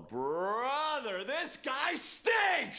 Brother, this guy stinks!